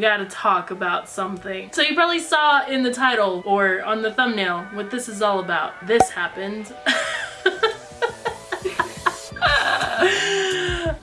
we gotta talk about something. So you probably saw in the title or on the thumbnail what this is all about. This happened.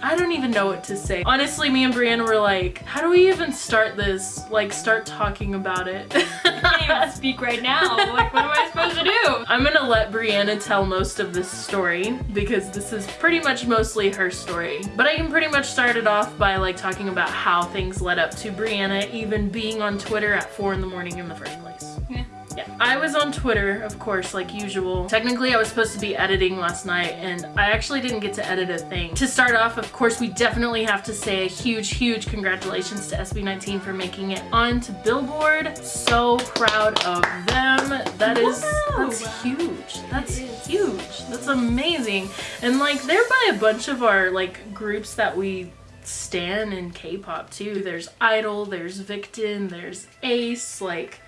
I don't even know what to say. Honestly, me and Brianna were like, how do we even start this? Like, start talking about it. I can't even speak right now. Like, what am I supposed to do? I'm gonna let Brianna tell most of this story because this is pretty much mostly her story. But I can pretty much start it off by like talking about how things led up to Brianna even being on Twitter at 4 in the morning in the first place. Yeah. Yeah, I was on Twitter, of course, like usual. Technically, I was supposed to be editing last night, and I actually didn't get to edit a thing. To start off, of course, we definitely have to say a huge, huge congratulations to SB19 for making it onto Billboard. So proud of them. That is, that's huge. That's huge. That's amazing. And like, they're by a bunch of our like groups that we stan in K-pop too. There's Idol, there's Victon, there's Ace, like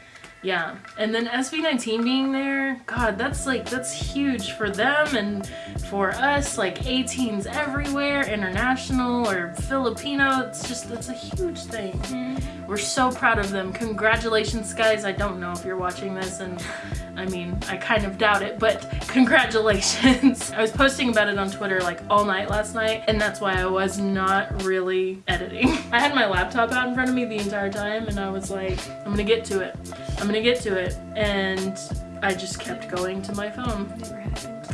yeah. And then SB19 being there god that's like that's huge for them and for us like A'TINs everywhere international or Filipino. It's just it's a huge thing. Mm-hmm. we're so proud of them. Congratulations guys. I don't know if you're watching this and I mean I kind of doubt it but congratulations. I was posting about it on Twitter like all night last night and that's why I was not really editing. I had my laptop out in front of me the entire time and I was like I'm gonna get to it. I'm gonna get to it and I just kept going to my phone.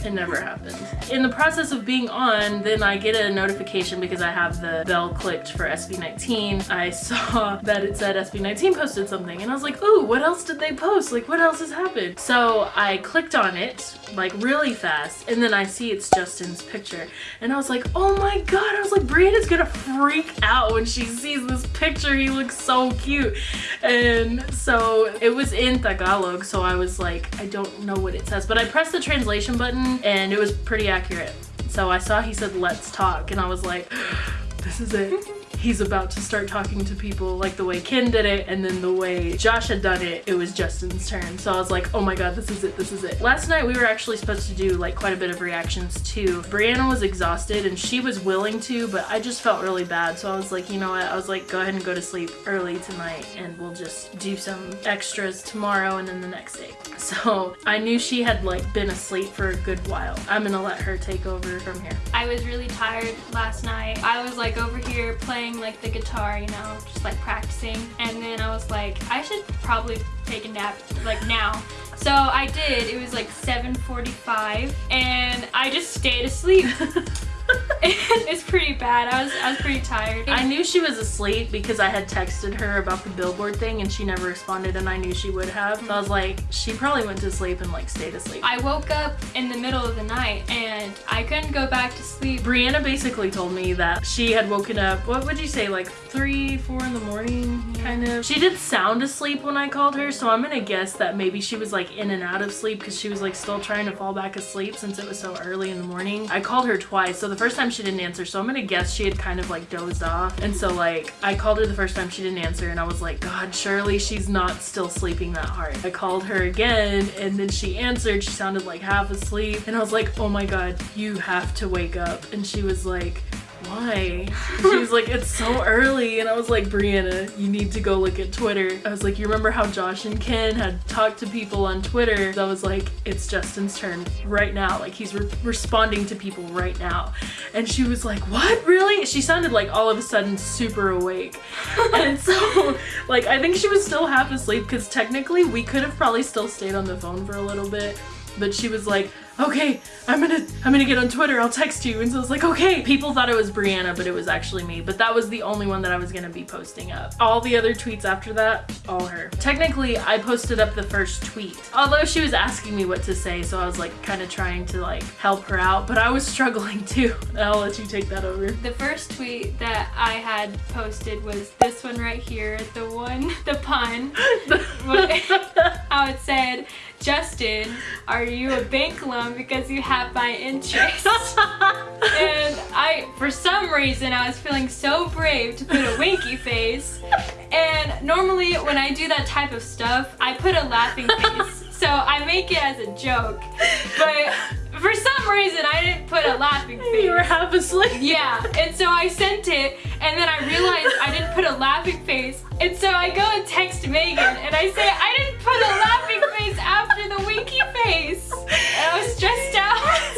It never happened. In the process of being on, then I get a notification because I have the bell clicked for SB19. I saw that it said SB19 posted something and I was like, ooh, what else did they post? Like, what else has happened? So I clicked on it like really fast and then I see it's Justin's picture and I was like, oh my god. I was like, Brianna's gonna freak out when she sees this picture. He looks so cute. And so it was in Tagalog, so I was like, I don't know what it says, but I pressed the translation button and it was pretty accurate. So I saw he said, let's talk, and I was like, this is it. He's about to start talking to people like the way Ken did it and then the way Josh had done it, it was Justin's turn. So I was like, oh my god, this is it, this is it. Last night we were actually supposed to do like quite a bit of reactions too. Brianna was exhausted and she was willing to, but I just felt really bad. So I was like, you know what? I was like, go ahead and go to sleep early tonight and we'll just do some extras tomorrow and then the next day. So I knew she had like been asleep for a good while. I'm gonna let her take over from here. I was really tired last night. I was like over here playing like the guitar, you know, just like practicing. And then I was like, I should probably take a nap like now. So I did. It was like 7.45 and I just stayed asleep. it's pretty bad. I was I was pretty tired. I knew she was asleep because I had texted her about the billboard thing and she never responded and I knew she would have. So I was like, she probably went to sleep and like stayed asleep. I woke up in the middle of the night and I couldn't go back to sleep. Brianna basically told me that she had woken up, what would you say, like three, four in the morning, kind of. She did sound asleep when I called her, so I'm gonna guess that maybe she was like in and out of sleep because she was like still trying to fall back asleep since it was so early in the morning. I called her twice, so the first time she didn't answer, so I'm gonna guess she had kind of like dozed off. And so like, I called her the first time she didn't answer and I was like, God, surely she's not still sleeping that hard. I called her again and then she answered, she sounded like half asleep. And I was like, oh my God, you have to wake up. And she was like, why? She was like, it's so early. And I was like, Brianna, you need to go look at Twitter. I was like, you remember how Josh and Ken had talked to people on Twitter? I was like, it's Justin's turn right now. Like he's re responding to people right now. And she was like, what, really? She sounded like all of a sudden super awake. and so like, I think she was still half asleep because technically we could have probably still stayed on the phone for a little bit. But she was like, okay, I'm gonna I'm gonna get on Twitter, I'll text you. And so I was like, okay. People thought it was Brianna, but it was actually me. But that was the only one that I was gonna be posting up. All the other tweets after that, all her. Technically, I posted up the first tweet. Although she was asking me what to say, so I was like kind of trying to like help her out, but I was struggling too. I'll let you take that over. The first tweet that I had posted was this one right here, the one, the pun, how it said, Justin, are you a bank loan because you have my interest? and I, for some reason, I was feeling so brave to put a winky face. And normally when I do that type of stuff, I put a laughing face. So I make it as a joke. But for some reason I didn't put a laughing face. You were half asleep. Yeah, and so I sent it, and then I realized I didn't put a laughing face, and so I go and text Megan, and I say, I didn't put a laughing face after the winky face. And I was stressed out.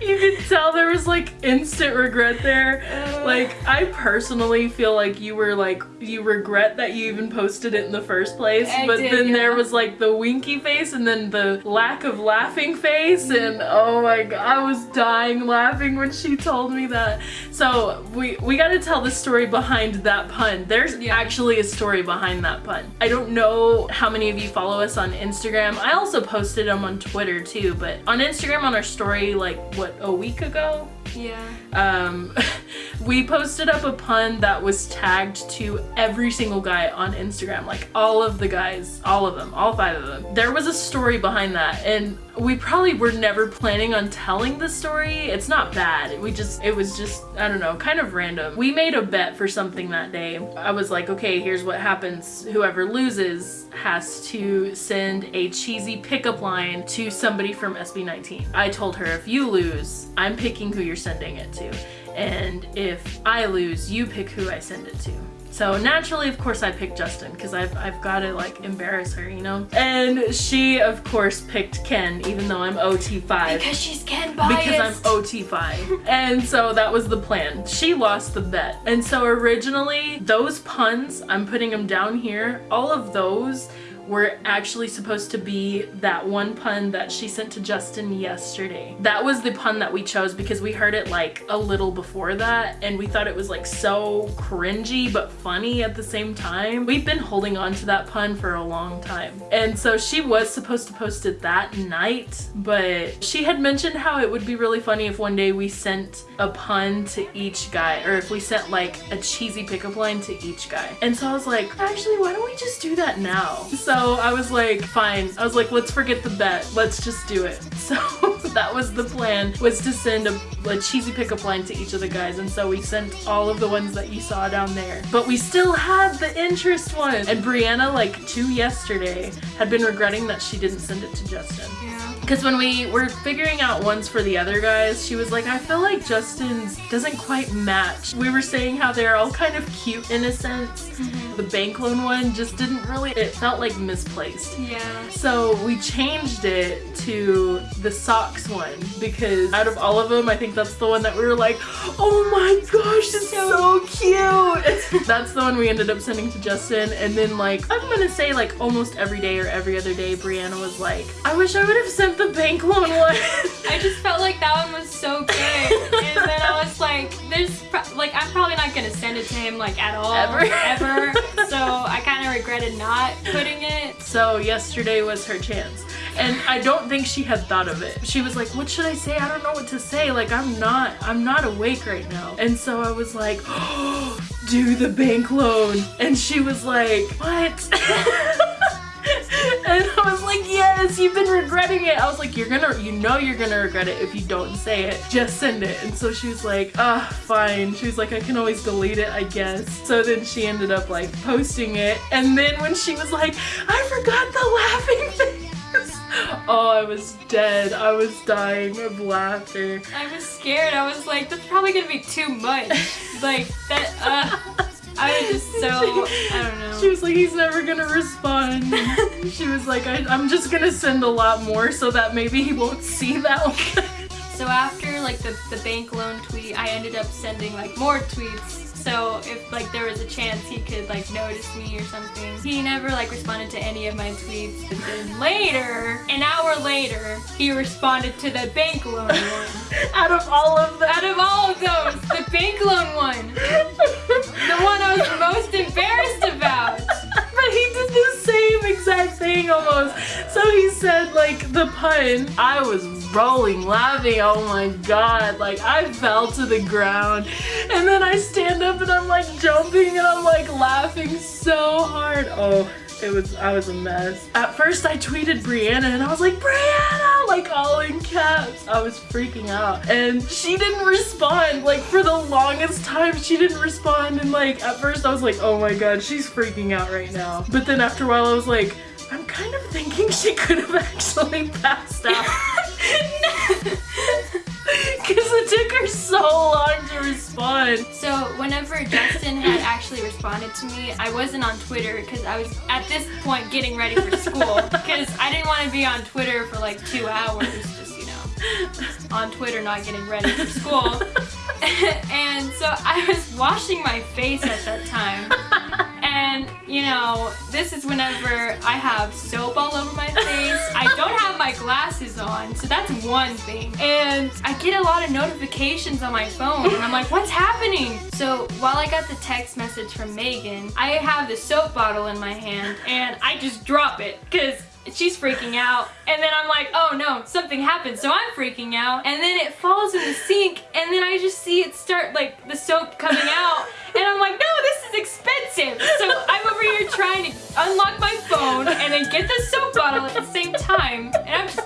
You could tell there was like instant regret there. Uh. Like I personally feel like you were like you regret that you even posted it in the first place. I but did, then there was like the winky face and then the lack of laughing face and oh my god, I was dying laughing when she told me that. So we we got to tell the story behind that pun. There's Yeah. actually a story behind that pun. I don't know how many of you follow us on Instagram. I also posted them on Twitter too, but on Instagram on our story like what a week ago Yeah. um, we posted up a pun that was tagged to every single guy on Instagram, like all of the guys, all of them, all five of them. There was a story behind that, and we probably were never planning on telling the story. It's not bad. We just, it was just, I don't know, kind of random. We made a bet for something that day. I was like, okay, here's what happens. Whoever loses has to send a cheesy pickup line to somebody from SB19. I told her, if you lose, I'm picking who you're sending it to. And if I lose, you pick who I send it to. So naturally, of course, I picked Justin because I've, I've got to like embarrass her, you know? And she, of course, picked Ken, even though I'm OT5 Because she's Ken biased. because I'm OT5. and so that was the plan. She lost the bet. And so originally, those puns, I'm putting them down here, all of those were actually supposed to be that one pun that she sent to Justin yesterday. That was the pun that we chose because we heard it like a little before that and we thought it was like so cringy but funny at the same time. We've been holding on to that pun for a long time. And so she was supposed to post it that night, but she had mentioned how it would be really funny if one day we sent a pun to each guy or if we sent like a cheesy pickup line to each guy. And so I was like, actually, why don't we just do that now? So I was like, fine. I was like, let's forget the bet. Let's just do it. So that was the plan was to send a, a cheesy pickup line to each of the guys. And so we sent all of the ones that you saw down there. But we still had the interest one. And Brianna, like two yesterday, had been regretting that she didn't send it to Justin. Yeah. Because when we were figuring out ones for the other guys, she was like, I feel like Justin's doesn't quite match. We were saying how they're all kind of cute in a sense. Mm-hmm. The bank loan one just didn't really, it felt like misplaced. Yeah. So we changed it to the socks one because out of all of them, I think that's the one that we were like, oh my gosh, it's so cute. That's the one we ended up sending to Justin. And then like, I'm gonna say like almost every day or every other day, Brianna was like, I wish I would have sent the bank loan one. I just felt like that one was so good. and then I was like, there's, pro- like, I'm probably not gonna send it to him, like, at all. Ever. Ever. so I kind of regretted not putting it. So yesterday was her chance. And I don't think she had thought of it. She was like, what should I say? I don't know what to say. Like, I'm not, I'm not awake right now. And so I was like, oh, do the bank loan. And she was like, what? and I was like, yes, you've been regretting it. I was like, you're gonna, you know you're gonna regret it if you don't say it. Just send it. And so she was like, ah, fine. She was like, I can always delete it, I guess. So then she ended up like posting it. And then when she was like, I forgot the laughing face. Oh, I was dead. I was dying of laughter. I was scared. I was like, that's probably gonna be too much. like, that, uh, I was just so, I don't know. She was like, he's never gonna respond. she was like, I, I'm just gonna send a lot more so that maybe he won't see that one. So after like the, the bank loan tweet, I ended up sending like more tweets. So if like there was a chance he could like notice me or something. He never like responded to any of my tweets. But then later, an hour later, he responded to the bank loan one. Out of all of them. Out of all of those, the bank loan one. The one I was most embarrassed about. Exact thing almost. So he said like the pun. I was rolling, laughing. Oh my god. Like I fell to the ground. And then I stand up and I'm like jumping and I'm like laughing so hard. Oh. It was, I was a mess. At first I tweeted Brianna and I was like, Brianna, like all in caps. I was freaking out. And she didn't respond. Like for the longest time, she didn't respond. And like at first I was like, oh my god, she's freaking out right now. But then after a while I was like, I'm kind of thinking she could have actually passed out. her so long to respond. So whenever Justin had actually responded to me, I wasn't on Twitter because I was at this point getting ready for school because I didn't want to be on Twitter for like two hours, just you know, on Twitter not getting ready for school. and so I was washing my face at that time. You know, this is whenever I have soap all over my face. I don't have my glasses on, so that's one thing. And I get a lot of notifications on my phone, and I'm like, what's happening? So while I got the text message from Megan, I have the soap bottle in my hand, and I just drop it, because she's freaking out and then I'm like oh no something happened so I'm freaking out and then it falls in the sink and then I just see it start like the soap coming out and I'm like no this is expensive. So I'm over here trying to unlock my phone and then get the soap bottle at the same time. And I'm just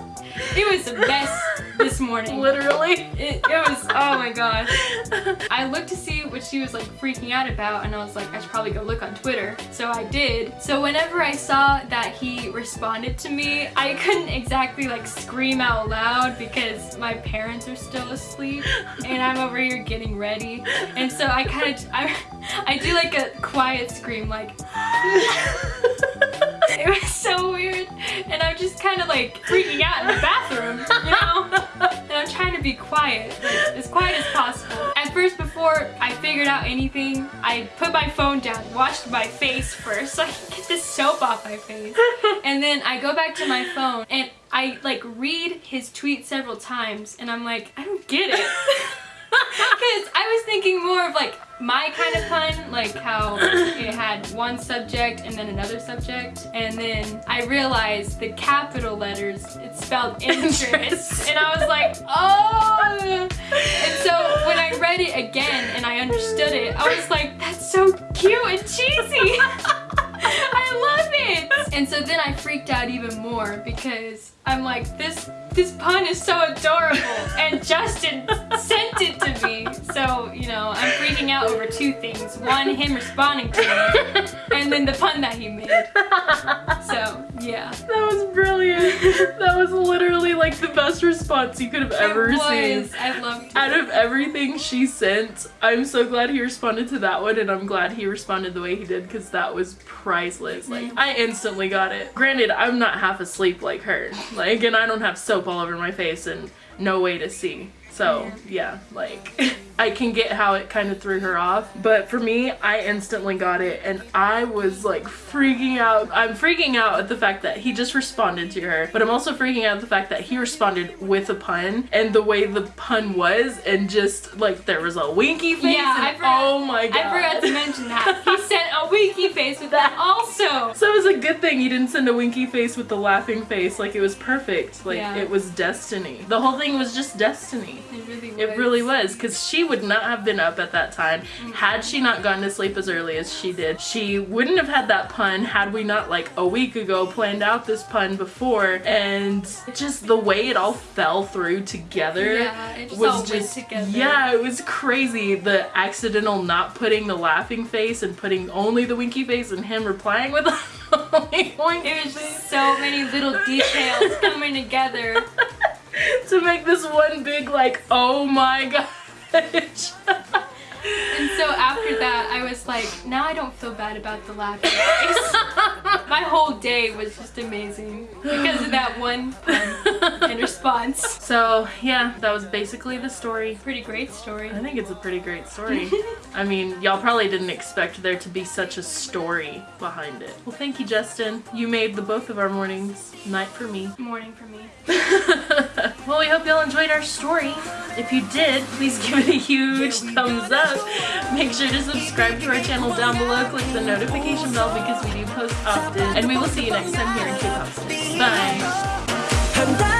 it was a mess this morning. Literally. It, it was, oh my gosh. I looked to see what she was like freaking out about and I was like, I should probably go look on Twitter. So I did. So whenever I saw that he responded to me, I couldn't exactly like scream out loud because my parents are still asleep and I'm over here getting ready. And so I kind of, I, I do like a quiet scream like, it was so weird and I'm just kind of like freaking out in the bathroom, you know? and I'm trying to be quiet, like, as quiet as possible. At first, before I figured out anything, I put my phone down, washed my face first so I can get this soap off my face. And then I go back to my phone and I like read his tweet several times and I'm like, I don't get it. Because I was thinking more of like my kind of pun, like how it had one subject and then another subject. And then I realized the capital letters, it spelled interest. and I was like, oh. And so when I read it again and I understood it, I was like, that's so cute and cheesy. I love it! And so then I freaked out even more because I'm like, this this pun is so adorable and Justin sent it to me. So, you know, I'm freaking out over two things. One, him responding to me, and then the pun that he made. So, yeah. That was brilliant. That was literally like the best response you could have ever seen. I loved it. Out of everything she sent, I'm so glad he responded to that one and I'm glad he responded the way he did because that was priceless. Like, mm-hmm. I instantly got it. Granted, I'm not half asleep like her. Like, and I don't have soap all over my face and no way to see. So, yeah, like, I can get how it kind of threw her off. But for me, I instantly got it and I was like freaking out. I'm freaking out at the fact that he just responded to her, but I'm also freaking out at the fact that he responded with a pun and the way the pun was and just like there was a winky face. Yeah, and, I forgot- oh my god. I forgot to mention that. He sent a winky face with that also. So it was a good thing he didn't send a winky face with the laughing face. Like it was perfect. Like Yeah. it was destiny. The whole thing was just destiny. It really was. It really was because she would not have been up at that time had she not gone to sleep as early as she did. She wouldn't have had that pun had we not like a week ago planned out this pun before and just the way it all fell through together Yeah, it just was just together. yeah it was crazy the accidental not putting the laughing face and putting only the winky face and him replying with only winky It was just so many little details coming together. to make this one big like oh my And so after that, I was like, now I don't feel bad about the laughing face. My whole day was just amazing because of that one pun and response. so yeah that was basically the story Pretty great story. I think it's a pretty great story. I mean, y'all probably didn't expect there to be such a story behind it. Well, thank you, Justin. You made the both of our mornings night for me. Morning for me. well, we hope y'all enjoyed our story. If you did, please give it a huge thumbs up. Make sure to subscribe to our channel down below. Click the notification bell because we do post often. And we will see you next time here in K-Pop Bye!